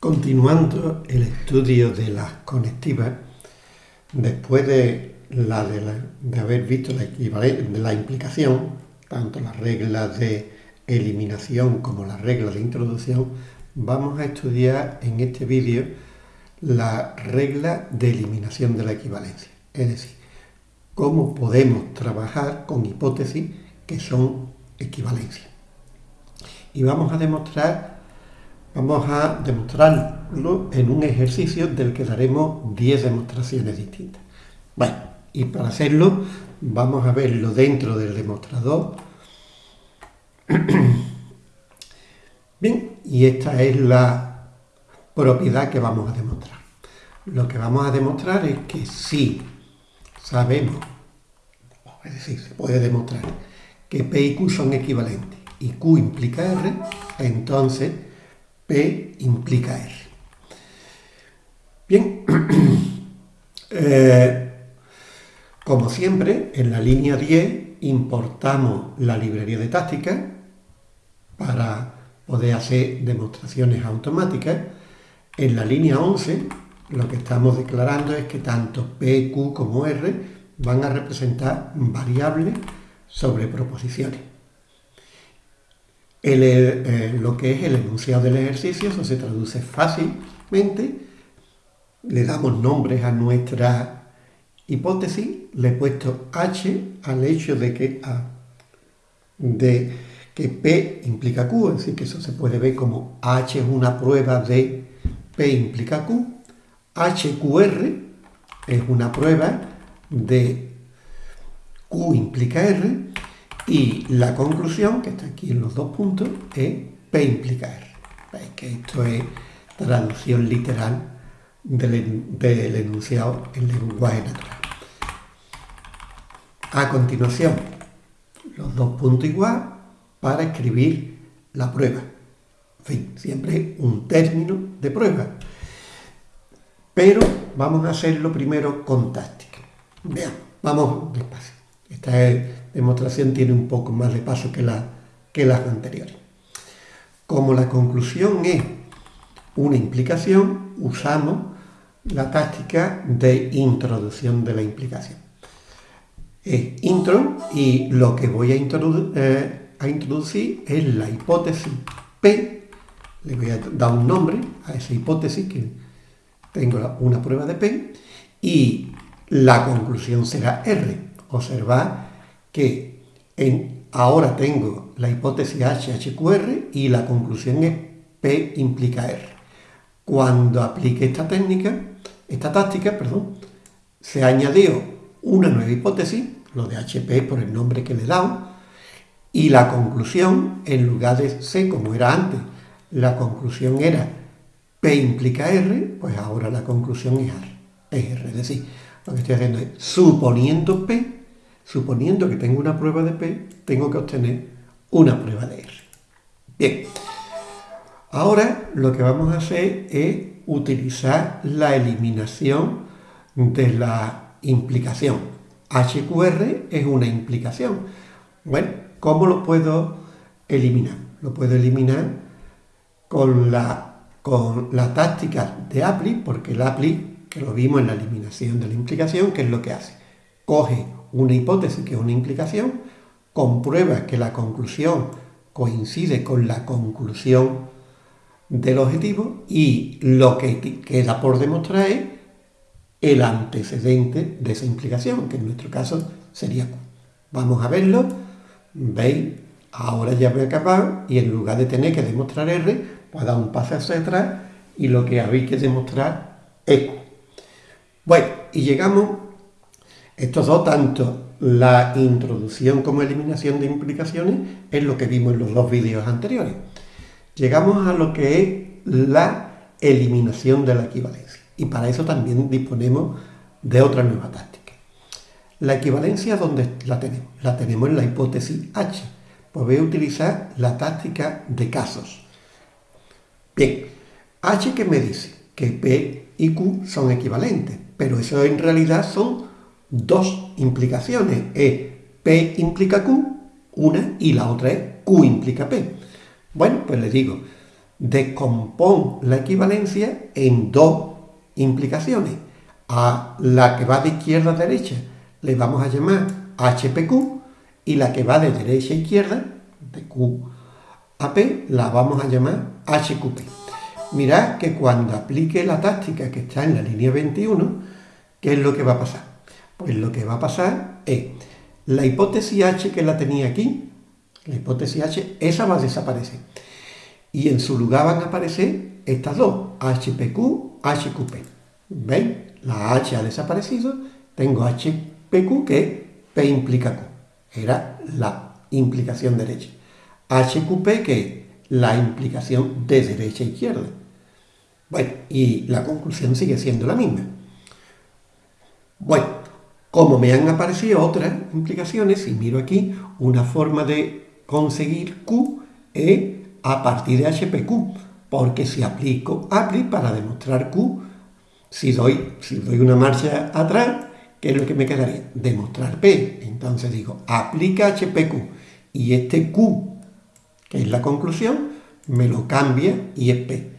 Continuando el estudio de las conectivas, después de, haber visto la, de la implicación, tanto las reglas de eliminación como las reglas de introducción, vamos a estudiar en este vídeo la regla de eliminación de la equivalencia. Es decir, cómo podemos trabajar con hipótesis que son equivalencias. Y vamos a demostrar Vamos a demostrarlo en un ejercicio del que daremos 10 demostraciones distintas. Bueno, y para hacerlo vamos a verlo dentro del demostrador. Bien, y esta es la propiedad que vamos a demostrar. Lo que vamos a demostrar es que si sabemos, es decir, se puede demostrar que P y Q son equivalentes y Q implica R, entonces P implica R. Bien, eh, como siempre, en la línea 10 importamos la librería de táctica para poder hacer demostraciones automáticas. En la línea 11 lo que estamos declarando es que tanto P, Q como R van a representar variables sobre proposiciones. Eh, lo que es el enunciado del ejercicio, eso se traduce fácilmente. Le damos nombres a nuestra hipótesis, le he puesto H al hecho de que, que P implica Q, es decir, que eso se puede ver como H es una prueba de P implica Q, HQR es una prueba de Q implica R, y la conclusión, que está aquí en los dos puntos, es P implica R. Veis que esto es traducción literal del, enunciado en lenguaje natural. A continuación, los dos puntos igual para escribir la prueba. En fin, siempre un término de prueba. Pero vamos a hacerlo primero con táctica. Veamos, vamos despacio. Esta demostración tiene un poco más de paso que, la, que las anteriores. Como la conclusión es una implicación, usamos la táctica de introducción de la implicación. Es intro y lo que voy a, eh, a introducir es la hipótesis P. Le voy a dar un nombre a esa hipótesis que tengo una prueba de P y la conclusión será R. Observad que en, ahora tengo la hipótesis HHQR y la conclusión es P implica R. Cuando aplique esta técnica, esta táctica, perdón, se añadió una nueva hipótesis, lo de HP por el nombre que le he dado, y la conclusión, en lugar de C como era antes, la conclusión era P implica R, pues ahora la conclusión es R. Es R, es decir, lo que estoy haciendo es suponiendo P, suponiendo que tengo una prueba de P, tengo que obtener una prueba de R. Bien, ahora lo que vamos a hacer es utilizar la eliminación de la implicación. HQR es una implicación. Bueno, ¿cómo lo puedo eliminar? Lo puedo eliminar con la, con táctica de APLI, porque el APLI, que lo vimos en la eliminación de la implicación, ¿qué es lo que hace? Coge una hipótesis, que es una implicación, comprueba que la conclusión coincide con la conclusión del objetivo y lo que queda por demostrar es el antecedente de esa implicación, que en nuestro caso sería Q. Vamos a verlo, veis, ahora ya voy a acabar y en lugar de tener que demostrar R, pues dar un paso hacia atrás y lo que habéis que demostrar es Q. Bueno, y llegamos estos dos, tanto la introducción como eliminación de implicaciones, es lo que vimos en los dos vídeos anteriores. Llegamos a lo que es la eliminación de la equivalencia. Y para eso también disponemos de otra nueva táctica. La equivalencia, ¿dónde la tenemos? La tenemos en la hipótesis H. Pues voy a utilizar la táctica de casos. Bien, H que me dice que P y Q son equivalentes, pero eso en realidad son dos implicaciones. Es P implica Q, una, y la otra es Q implica P. Bueno, pues le digo, descompón la equivalencia en dos implicaciones. A la que va de izquierda a derecha le vamos a llamar HPQ y la que va de derecha a izquierda, de Q a P, la vamos a llamar HQP. Mirad que cuando aplique la táctica que está en la línea 21, ¿qué es lo que va a pasar? Pues lo que va a pasar es la hipótesis H que la tenía aquí, la hipótesis H, esa va a desaparecer. Y en su lugar van a aparecer estas dos, HPQ, HQP. ¿Veis? La H ha desaparecido, tengo HPQ que P implica Q. Era la implicación derecha. HQP que es la implicación de derecha a izquierda. Bueno, y la conclusión sigue siendo la misma. Bueno, como me han aparecido otras implicaciones, si miro aquí, una forma de conseguir Q es a partir de HPQ, porque si aplico APLI para demostrar Q, si doy, si doy una marcha atrás, ¿qué es lo que me quedaría? Demostrar P. Entonces digo, aplica HPQ y este Q, que es la conclusión, me lo cambia y es P.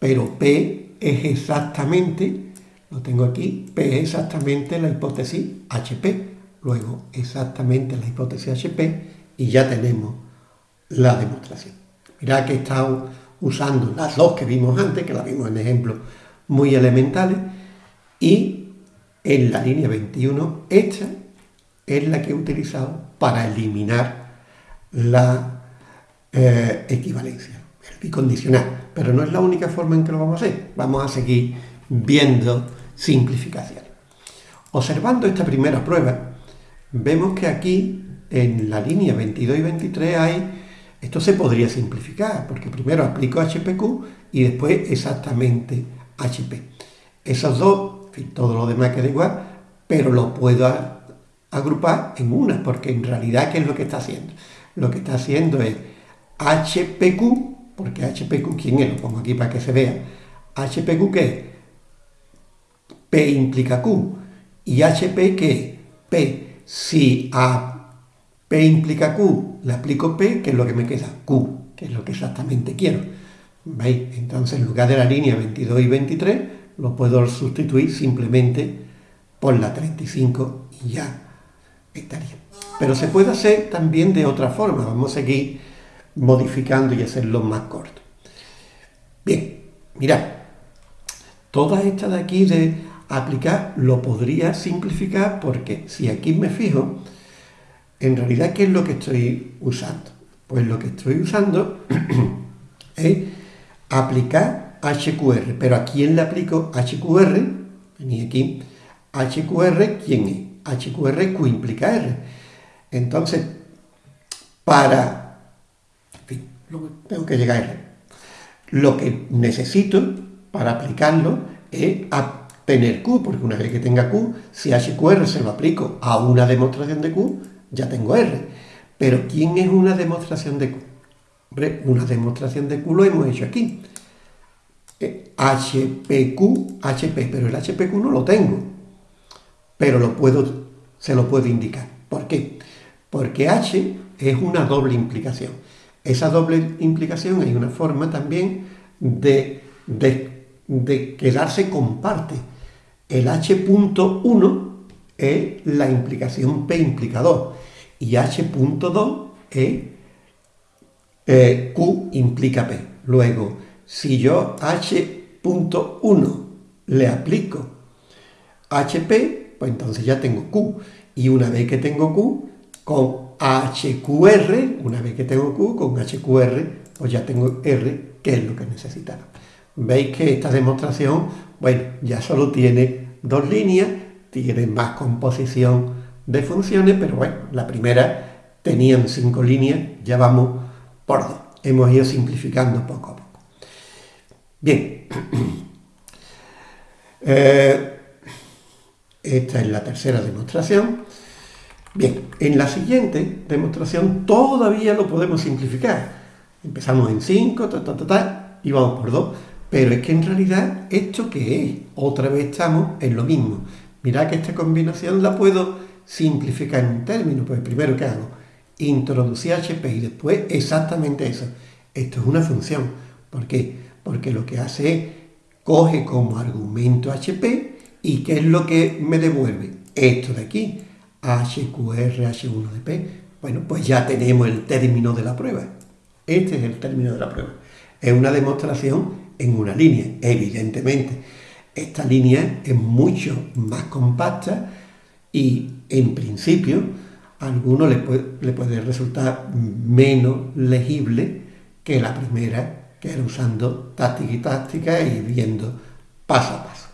Pero P es exactamente, lo tengo aquí, P es exactamente la hipótesis HP. Luego exactamente la hipótesis HP y ya tenemos la demostración. Mirad que he estado usando las dos que vimos antes, que las vimos en ejemplos muy elementales, y en la línea 21 esta es la que he utilizado para eliminar la eh, equivalencia, el bicondicional. Pero no es la única forma en que lo vamos a hacer. Vamos a seguir viendo simplificaciones. Observando esta primera prueba, vemos que aquí en la línea 22 y 23 hay, esto se podría simplificar, porque primero aplico HPQ y después exactamente HP. Esos dos, en fin, todo lo demás queda igual, pero lo puedo agrupar en una, porque en realidad, ¿qué es lo que está haciendo? Lo que está haciendo es HPQ, porque HPQ, ¿quién es? Lo pongo aquí para que se vea. HPQ, ¿qué es? Implica Q. ¿Y HP qué P. Si a P implica Q, le aplico P, que es lo que me queda, Q, que es lo que exactamente quiero. ¿Veis? Entonces, en lugar de la línea 22 y 23, lo puedo sustituir simplemente por la 35 y ya estaría. Pero se puede hacer también de otra forma. Vamos a seguir modificando y hacerlo más corto. Bien, mirad. Toda esta de aquí de aplicar lo podría simplificar porque si aquí me fijo, en realidad, ¿qué es lo que estoy usando? Pues lo que estoy usando es aplicar HQR. Pero ¿a quién le aplico HQR? Vení aquí. HQR, ¿quién es? HQR Q implica R. Entonces, para... En fin, tengo que llegar a R. Lo que necesito para aplicarlo es tener Q, porque una vez que tenga Q, si HQR se lo aplico a una demostración de Q, ya tengo R. Pero ¿quién es una demostración de Q? Hombre, una demostración de Q lo hemos hecho aquí. HPQ, HP, pero el HPQ no lo tengo. Pero lo puedo, se lo puedo indicar. ¿Por qué? Porque H es una doble implicación. Esa doble implicación hay una forma también de, de, de quedarse con parte. El H.1 es la implicación P implicador y H.2 es eh, Q implica P. Luego, si yo H.1 le aplico HP, pues entonces ya tengo Q. Y una vez que tengo Q, con HQR, una vez que tengo Q, con HQR, pues ya tengo R, que es lo que necesitaba. Veis que esta demostración, bueno, ya solo tiene dos líneas, tiene más composición de funciones, pero bueno, la primera tenían cinco líneas, ya vamos por dos. Hemos ido simplificando poco a poco. Bien, eh, esta es la tercera demostración. Bien, en la siguiente demostración todavía lo podemos simplificar. Empezamos en 5, ta, y vamos por 2. Pero es que en realidad, ¿esto qué es? Otra vez estamos en lo mismo. Mirad que esta combinación la puedo simplificar en un término. Pues primero, ¿qué hago? Introducir HP y después exactamente eso. Esto es una función. ¿Por qué? Porque lo que hace es coge como argumento HP y ¿qué es lo que me devuelve? Esto de aquí, HQR, H1 de P. Bueno, pues ya tenemos el término de la prueba. Este es el término de la prueba. Es una demostración en una línea, evidentemente. Esta línea es mucho más compacta y en principio a algunos le puede, resultar menos legible que la primera, que era usando táctica y táctica y viendo paso a paso.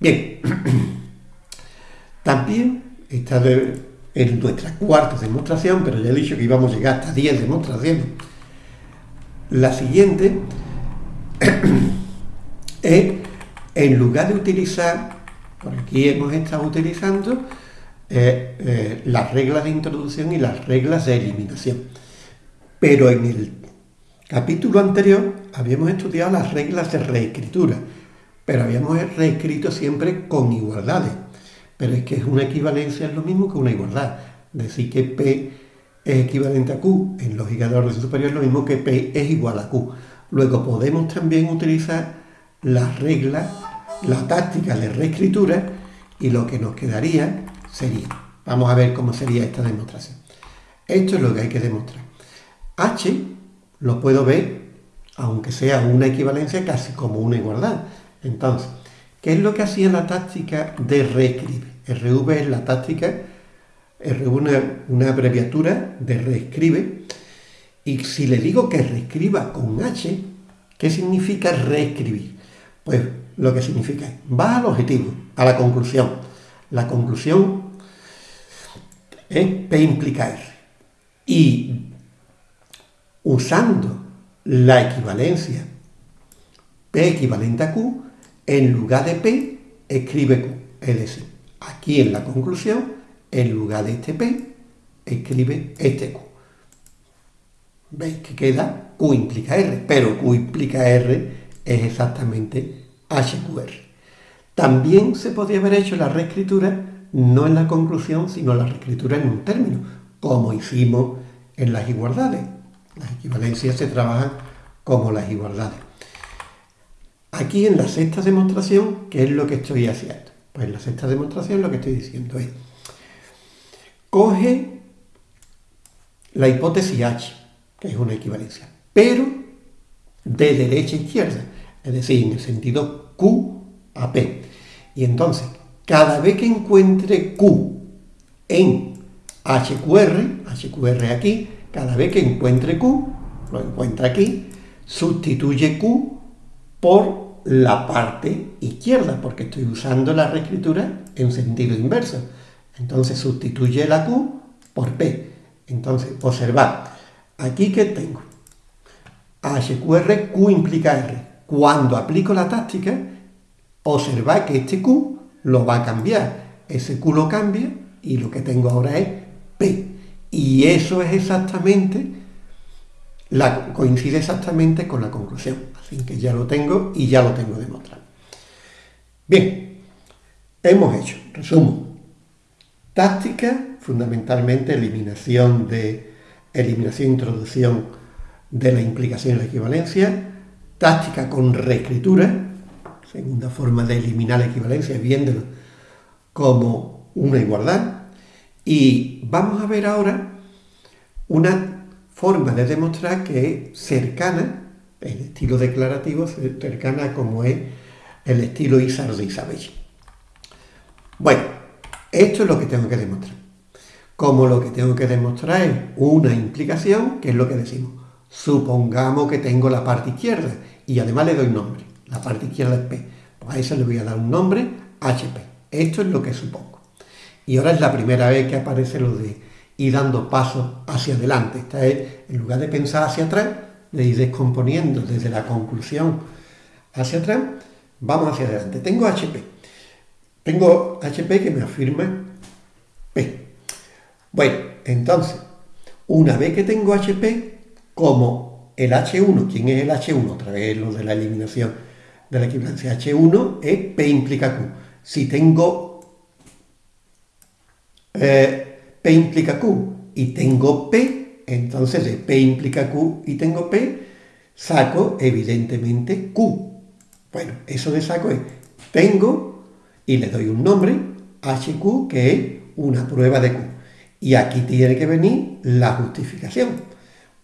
Bien, también esta es nuestra cuarta demostración, pero ya he dicho que íbamos a llegar hasta 10 demostraciones. La siguiente es, en lugar de utilizar, por aquí hemos estado utilizando eh, eh, las reglas de introducción y las reglas de eliminación. Pero en el capítulo anterior habíamos estudiado las reglas de reescritura, pero habíamos reescrito siempre con igualdades. Pero es que es una equivalencia, es lo mismo que una igualdad. Decir que P es equivalente a Q en lógica de orden superior es lo mismo que P es igual a Q. Luego podemos también utilizar las reglas, la táctica de reescritura y lo que nos quedaría sería, vamos a ver cómo sería esta demostración. Esto es lo que hay que demostrar. H lo puedo ver, aunque sea una equivalencia, casi como una igualdad. Entonces, ¿qué es lo que hacía la táctica de reescribe? RV es la táctica, RV es una abreviatura de reescribe, y si le digo que reescriba con H, ¿qué significa reescribir? Pues lo que significa es, va al objetivo, a la conclusión. La conclusión es P implica R. Y usando la equivalencia P equivalente a Q, en lugar de P, escribe Q. Es decir, aquí en la conclusión, en lugar de este P, escribe este Q. ¿Veis que queda Q implica R? Pero Q implica R es exactamente HQR. También se podría haber hecho la reescritura no en la conclusión, sino la reescritura en un término, como hicimos en las igualdades. Las equivalencias se trabajan como las igualdades. Aquí en la sexta demostración, ¿qué es lo que estoy haciendo? Pues en la sexta demostración lo que estoy diciendo es, coge la hipótesis H, es una equivalencia, pero de derecha a izquierda, es decir, en el sentido Q a P. Y entonces, cada vez que encuentre Q en HQR, HQR aquí, cada vez que encuentre Q, lo encuentra aquí, sustituye Q por la parte izquierda, porque estoy usando la reescritura en sentido inverso. Entonces sustituye la Q por P. Entonces, observad, aquí que tengo HQR, Q implica R. Cuando aplico la táctica, observad que este Q lo va a cambiar. Ese Q lo cambia y lo que tengo ahora es P. Y eso es exactamente, la, coincide exactamente con la conclusión. Así que ya lo tengo y ya lo tengo demostrado. Bien, hemos hecho, resumo, táctica, fundamentalmente eliminación de eliminación e introducción de la implicación y la equivalencia, táctica con reescritura, segunda forma de eliminar la equivalencia, viéndolo como una igualdad, y vamos a ver ahora una forma de demostrar que es cercana el estilo declarativo cercana como es el estilo Isar de Isabel. Bueno, esto es lo que tengo que demostrar. Como lo que tengo que demostrar es una implicación, que es lo que decimos. Supongamos que tengo la parte izquierda y además le doy nombre. La parte izquierda es P. Pues a eso le voy a dar un nombre, HP. Esto es lo que supongo. Y ahora es la primera vez que aparece lo de ir dando pasos hacia adelante. Esta es, en lugar de pensar hacia atrás, de ir descomponiendo desde la conclusión hacia atrás, vamos hacia adelante. Tengo HP. Tengo HP que me afirma P. Bueno, entonces, una vez que tengo HP, como el H1, ¿quién es el H1? Otra vez lo de la eliminación de la equivalencia. H1 es P implica Q. Si tengo eh, P implica Q y tengo P, entonces de P implica Q y tengo P, saco evidentemente Q. Bueno, eso de saco es, tengo y le doy un nombre, HQ, que es una prueba de Q. Y aquí tiene que venir la justificación.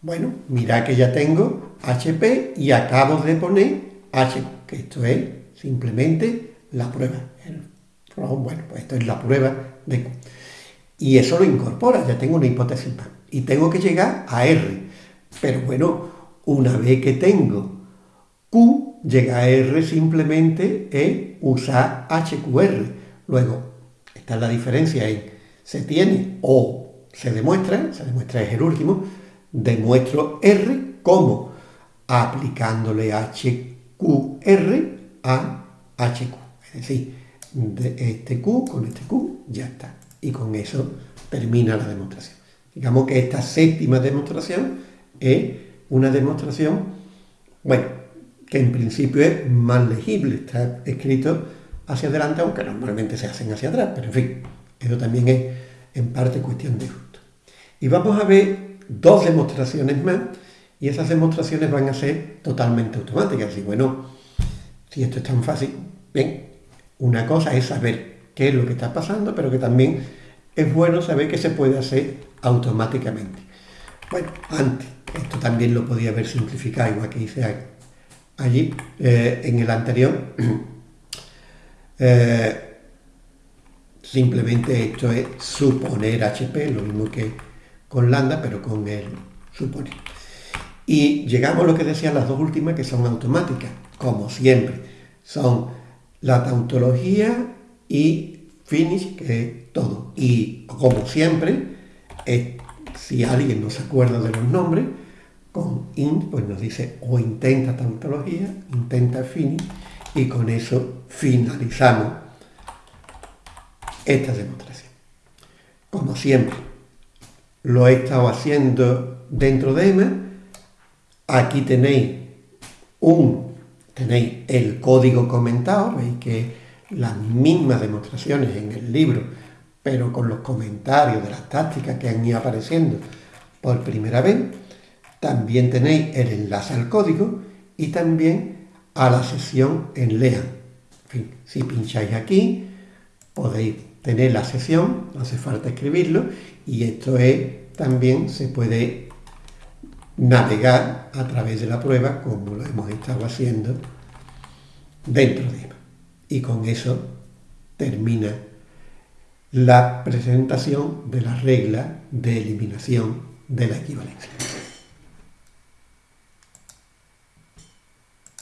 Bueno, mira que ya tengo HP y acabo de poner HQ, que esto es simplemente la prueba. Bueno, pues esto es la prueba de Q. Y eso lo incorpora, ya tengo una hipótesis más. Y tengo que llegar a R. Pero bueno, una vez que tengo Q, llega a R simplemente es usar HQR. Luego, esta es la diferencia en se tiene o se demuestra, se demuestra es el último, demuestro R como aplicándole HQR a HQ. Es decir, de este Q con este Q ya está y con eso termina la demostración. Digamos que esta séptima demostración es una demostración, bueno, que en principio es más legible, está escrito hacia adelante, aunque normalmente se hacen hacia atrás, pero en fin, eso también es en parte cuestión de gusto. Y vamos a ver dos demostraciones más, y esas demostraciones van a ser totalmente automáticas. Y bueno, si esto es tan fácil, bien, una cosa es saber qué es lo que está pasando, pero que también es bueno saber que se puede hacer automáticamente. Bueno, antes, esto también lo podía haber simplificado, igual que hice allí, eh, en el anterior. Eh, simplemente esto es suponer HP, lo mismo que con lambda, pero con el suponer. Y llegamos a lo que decían las dos últimas, que son automáticas, como siempre. Son la tautología y finish, que es todo. Y como siempre, si alguien no se acuerda de los nombres, con int, pues nos dice o intenta tautología, intenta finish, y con eso finalizamos esta demostración. Como siempre, lo he estado haciendo dentro de EMA. Aquí tenéis un, tenéis el código comentado, veis que las mismas demostraciones en el libro, pero con los comentarios de las tácticas que han ido apareciendo por primera vez. También tenéis el enlace al código y también a la sesión en LEAN. si pincháis aquí, podéis tener la sesión, no hace falta escribirlo, y esto es, también se puede navegar a través de la prueba como lo hemos estado haciendo dentro de ella y con eso termina la presentación de la regla de eliminación de la equivalencia.